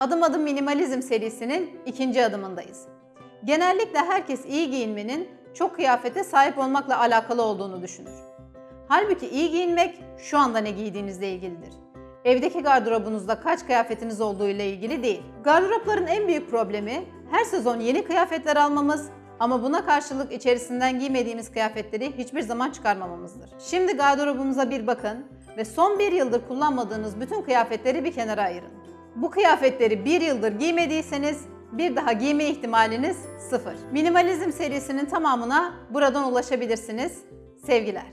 Adım Adım Minimalizm serisinin ikinci adımındayız. Genellikle herkes iyi giyinmenin çok kıyafete sahip olmakla alakalı olduğunu düşünür. Halbuki iyi giyinmek şu anda ne giydiğinizle ilgilidir. Evdeki gardırobunuzda kaç kıyafetiniz olduğu ile ilgili değil. Gardıropların en büyük problemi her sezon yeni kıyafetler almamız ama buna karşılık içerisinden giymediğimiz kıyafetleri hiçbir zaman çıkarmamamızdır. Şimdi gardırobumuza bir bakın ve son bir yıldır kullanmadığınız bütün kıyafetleri bir kenara ayırın. Bu kıyafetleri bir yıldır giymediyseniz bir daha giyme ihtimaliniz sıfır. Minimalizm serisinin tamamına buradan ulaşabilirsiniz. Sevgiler.